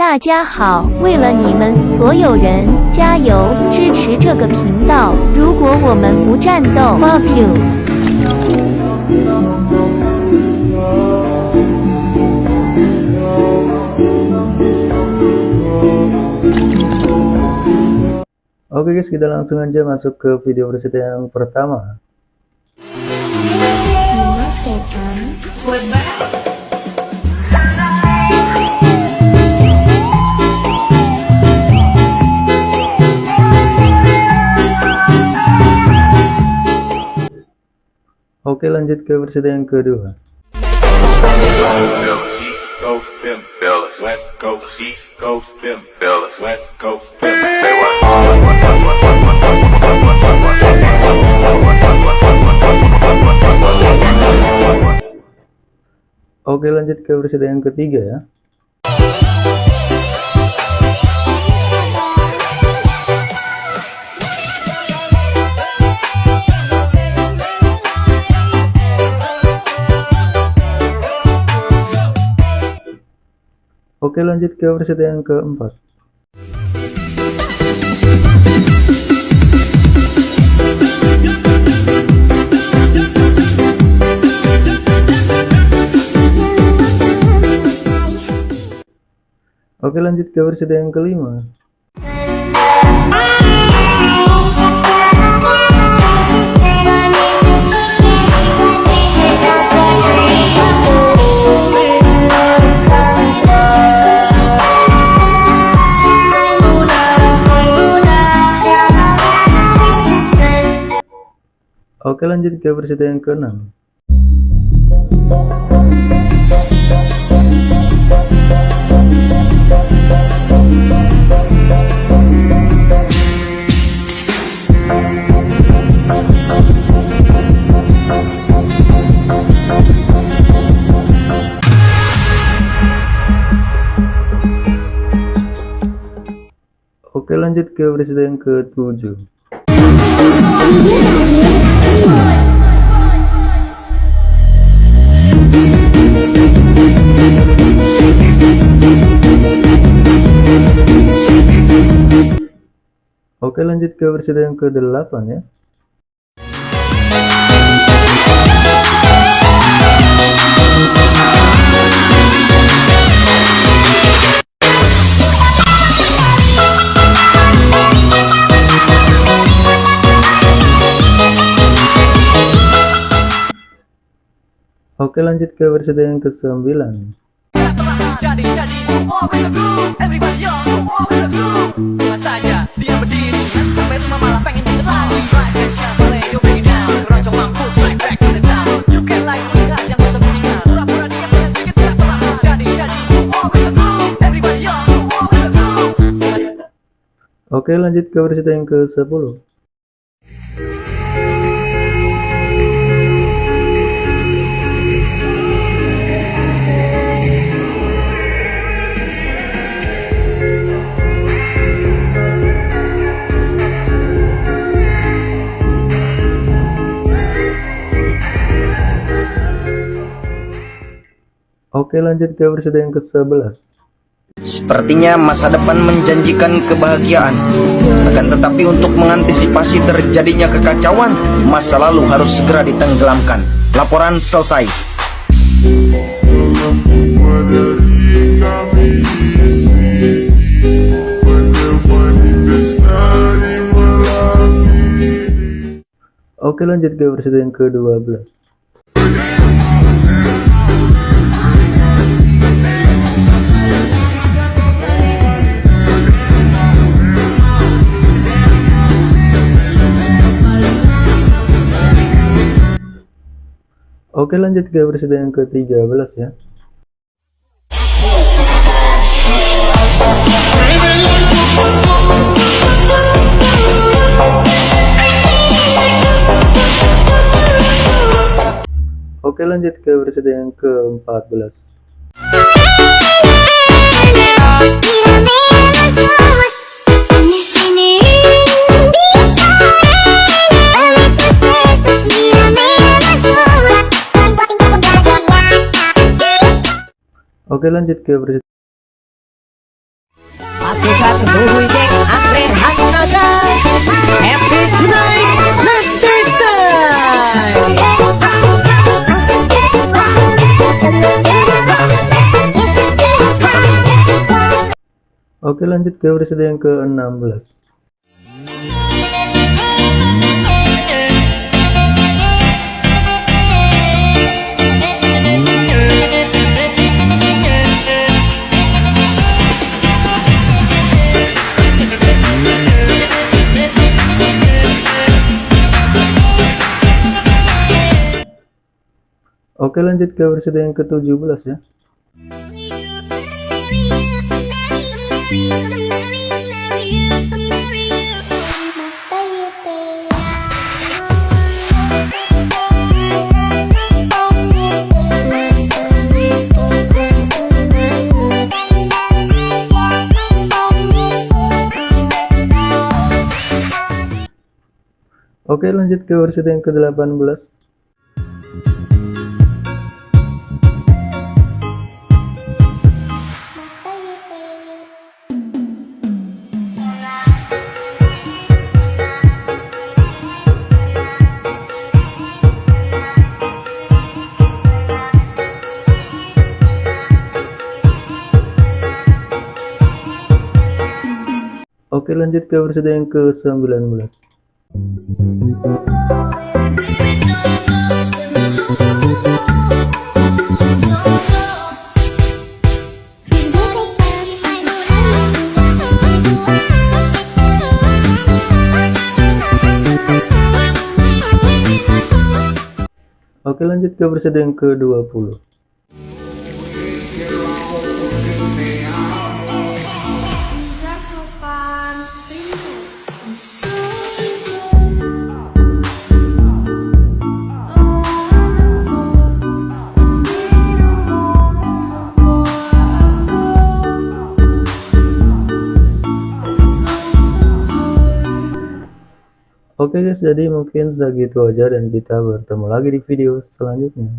大家好，为了你们所有人，加油支持这个频道。如果我们不战斗，fuck you。Oke guys, kita langsung aja masuk ke video preset yang pertama. Oke lanjut ke versi yang kedua. Oke lanjut ke versi yang ketiga ya. Oke lanjut ke versi yang keempat. Oke lanjut ke versi yang kelima. Oke lanjut ke versi yang keenam. Oke lanjut ke versi yang ketujuh. Oke lanjut ke versi yang ke-8 ya. Oke lanjut ke versi yang ke-9 jadi jadi Oke lanjut ke versi yang ke-10 Oke lanjut ke versi yang ke-11 Sepertinya masa depan menjanjikan kebahagiaan. Akan tetapi untuk mengantisipasi terjadinya kekacauan Masa lalu harus segera ditenggelamkan. Laporan selesai. Oke lanjut ke versi yang ke-12 Oke lanjut ke versi yang ke-13 ya Oke lanjut ke versi yang ke-14 Oke lanjut ke versi Pasukan Hanaga Happy tonight Oke lanjut ke episode yang ke-16 Oke lanjut ke episode yang ke-17 ya. Oke lanjut ke episode yang ke-18 Oke lanjut ke episode yang ke-19 Oke lanjut ke episode yang ke-20 Oke guys, jadi mungkin segitu aja dan kita bertemu lagi di video selanjutnya.